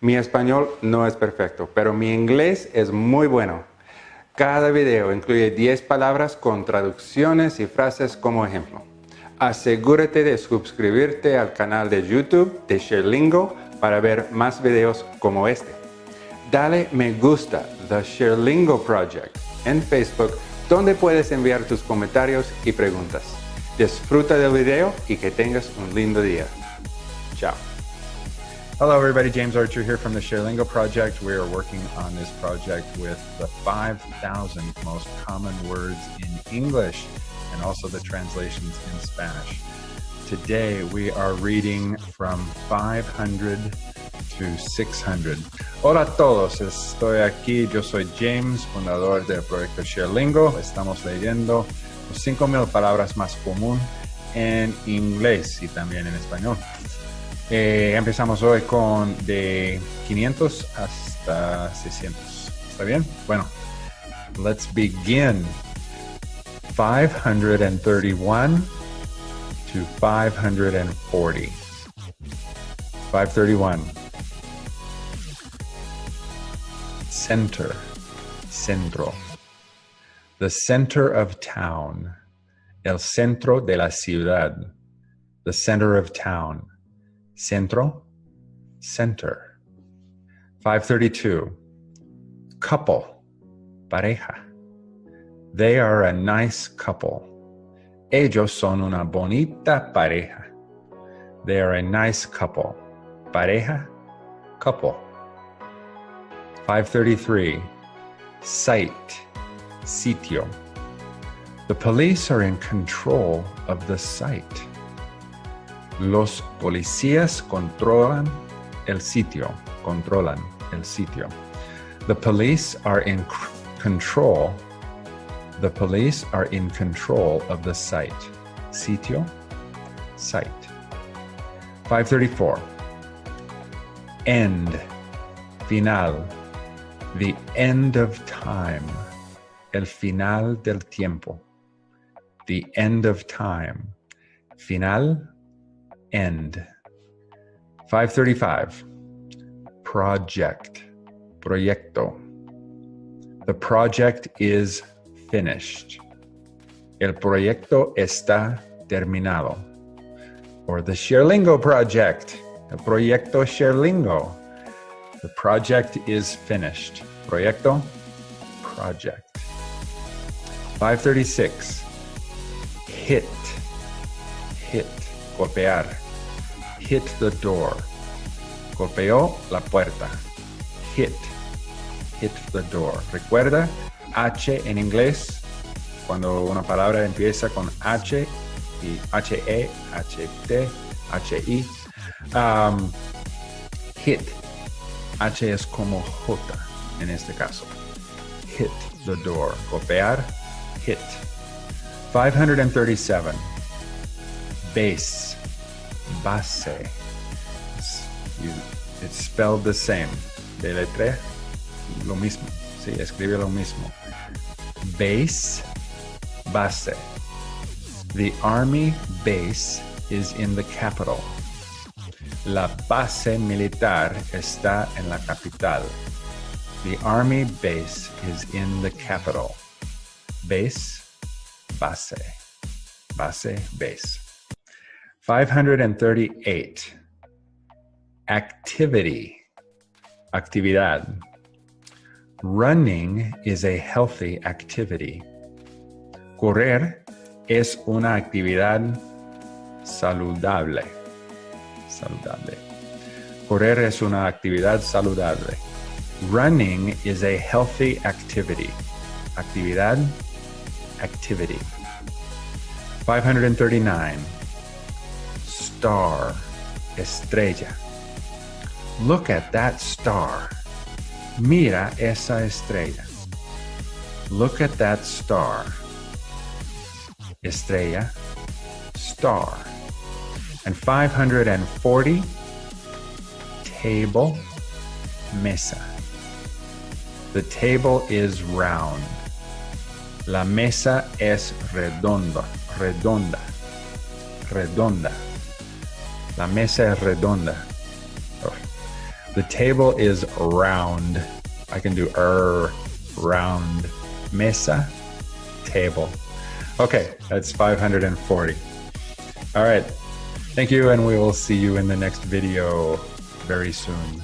Mi español no es perfecto, pero mi inglés es muy bueno. Cada video incluye 10 palabras con traducciones y frases como ejemplo. Asegúrate de suscribirte al canal de YouTube de ShareLingo para ver más videos como este. Dale me gusta The ShareLingo Project en Facebook donde puedes enviar tus comentarios y preguntas. Disfruta del video y que tengas un lindo día. Chao. Hello everybody, James Archer here from the ShareLingo project. We are working on this project with the 5,000 most common words in English and also the translations in Spanish. Today we are reading from 500 to 600. Hola a todos, estoy aquí, yo soy James, fundador del proyecto ShareLingo. Estamos leyendo los 5.000 palabras más común en inglés y también en español. Eh, empezamos hoy con de 500 hasta 600. ¿Está bien? Bueno, let's begin. 531 to 540. 531. Center, centro. The center of town. El centro de la ciudad. The center of town. Centro, center. 532. Couple, pareja. They are a nice couple. Ellos son una bonita pareja. They are a nice couple. Pareja, couple. 533. Site, sitio. The police are in control of the site. Los policías controlan el sitio. Controlan el sitio. The police are in control the police are in control of the site. Sitio, site. 534. End, final. The end of time. El final del tiempo. The end of time. Final, end. 535. Project, proyecto. The project is finished. El proyecto está terminado. Or the ShareLingo project. El proyecto ShareLingo. The project is finished. Proyecto, project. 536. Hit, hit, golpear. Hit the door. Golpeó la puerta. Hit, hit the door. Recuerda, H en inglés, cuando una palabra empieza con H y H-E, H-T, H-I. Um, hit. H es como J en este caso. Hit the door. Golpear, hit. 537. Base. Base. It's, spelled the same. De letra, lo mismo. Sí, escribe lo mismo. Base, base. The army base is in the capital. La base militar está en la capital. The army base is in the capital. Base, base. Base, base. 538. Activity. Actividad. Running is a healthy activity. Correr es una actividad saludable. Saludable. Correr es una actividad saludable. Running is a healthy activity. Actividad, activity. 539. Star, estrella. Look at that star. Mira esa estrella. Look at that star. Estrella, star. And 540, table, mesa. The table is round. La mesa es redonda, redonda, redonda. La mesa es redonda. The table is round. I can do er, round. Mesa, table. Okay, that's 540. All right. Thank you, and we will see you in the next video very soon.